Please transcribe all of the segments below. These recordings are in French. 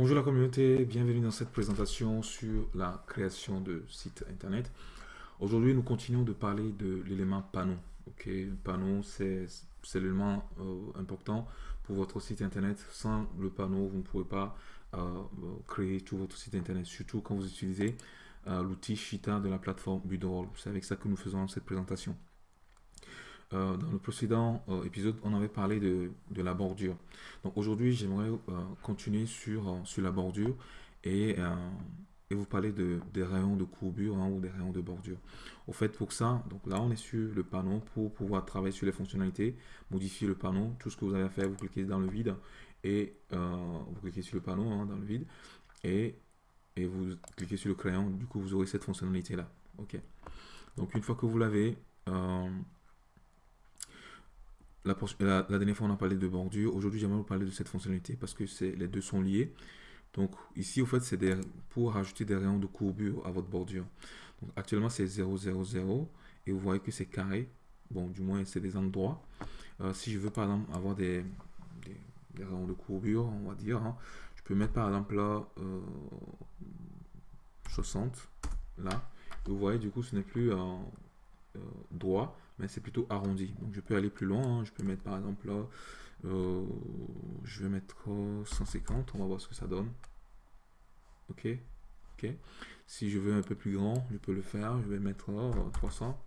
Bonjour la communauté, bienvenue dans cette présentation sur la création de sites internet. Aujourd'hui, nous continuons de parler de l'élément panneau. Ok, panneau, c'est l'élément euh, important pour votre site internet. Sans le panneau, vous ne pouvez pas euh, créer tout votre site internet, surtout quand vous utilisez euh, l'outil Shita de la plateforme Budroll. C'est avec ça que nous faisons cette présentation. Euh, dans le précédent euh, épisode, on avait parlé de, la bordure. Donc aujourd'hui, j'aimerais euh, continuer sur, sur la bordure et, vous parler de, des rayons de courbure hein, ou des rayons de bordure. Au fait, pour ça, donc là, on est sur le panneau pour pouvoir travailler sur les fonctionnalités, modifier le panneau. Tout ce que vous avez à faire, vous cliquez dans le vide et vous cliquez sur le panneau hein, dans le vide et, et vous cliquez sur le crayon. Du coup, vous aurez cette fonctionnalité là. Ok. Donc une fois que vous l'avez, la, dernière fois, on a parlé de bordure. Aujourd'hui, j'aimerais vous parler de cette fonctionnalité parce que les deux sont liés. Donc ici, au fait, c'est pour rajouter des rayons de courbure à votre bordure. Donc, actuellement, c'est 0, 0, 0. Et vous voyez que c'est carré. Bon, du moins, c'est des endroits. Euh, si je veux, par exemple, avoir des, rayons de courbure, on va dire, hein, je peux mettre, par exemple, là, 60. Euh, là. vous voyez, du coup, ce n'est plus en euh, droit, c'est plutôt arrondi. Donc je peux aller plus loin, hein. je peux mettre par exemple là, euh, je vais mettre 150, on va voir ce que ça donne. Ok, ok. Si je veux un peu plus grand, je peux le faire, je vais mettre 300.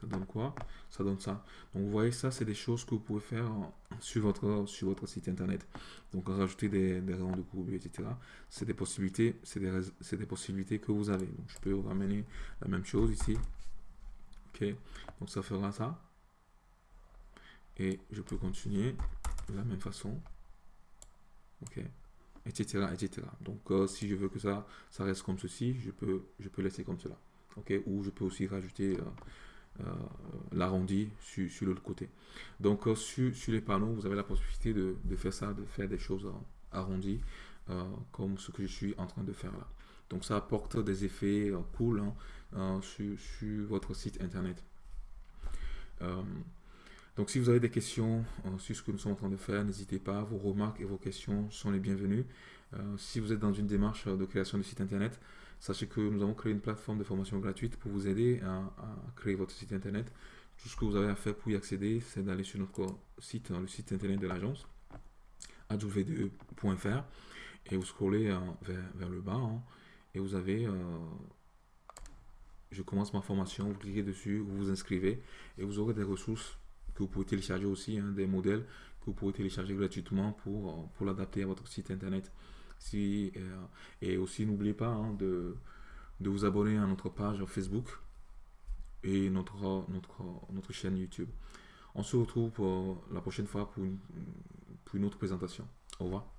Ça donne quoi? Ça donne ça. Donc vous voyez, ça c'est des choses que vous pouvez faire sur votre, sur votre site internet. Donc rajouter des, des rayons de courbure, etc. C'est des possibilités, c'est des, des, possibilités que vous avez. Donc je peux ramener la même chose ici. Donc ça fera ça. Et je peux continuer de la même façon. Ok, etc. etc. Donc euh, si je veux que ça, ça reste comme ceci, je peux, je peux laisser comme cela. Ok, ou je peux aussi rajouter... Euh, euh, l'arrondi sur, l'autre côté. Donc sur, les panneaux, vous avez la possibilité de, faire ça, de faire des choses arrondies, comme ce que je suis en train de faire là. Donc ça apporte des effets cool hein, sur, sur, votre site internet. donc si vous avez des questions sur ce que nous sommes en train de faire, n'hésitez pas, vos remarques et vos questions sont les bienvenues. si vous êtes dans une démarche de création de site internet, Sachez que nous avons créé une plateforme de formation gratuite pour vous aider à, créer votre site internet. Tout ce que vous avez à faire pour y accéder, c'est d'aller sur notre site, le site internet de l'agence, adv2.fr, et vous scrollez euh, vers, le bas, hein, et vous avez euh, je commence ma formation, vous cliquez dessus, vous vous inscrivez, et vous aurez des ressources que vous pouvez télécharger aussi, hein, des modèles que vous pouvez télécharger gratuitement pour, pour l'adapter à votre site internet. Si, euh, et aussi, n'oubliez pas hein, de, de vous abonner à notre page Facebook et notre, notre, notre chaîne YouTube. On se retrouve pour la prochaine fois pour pour une autre présentation. Au revoir.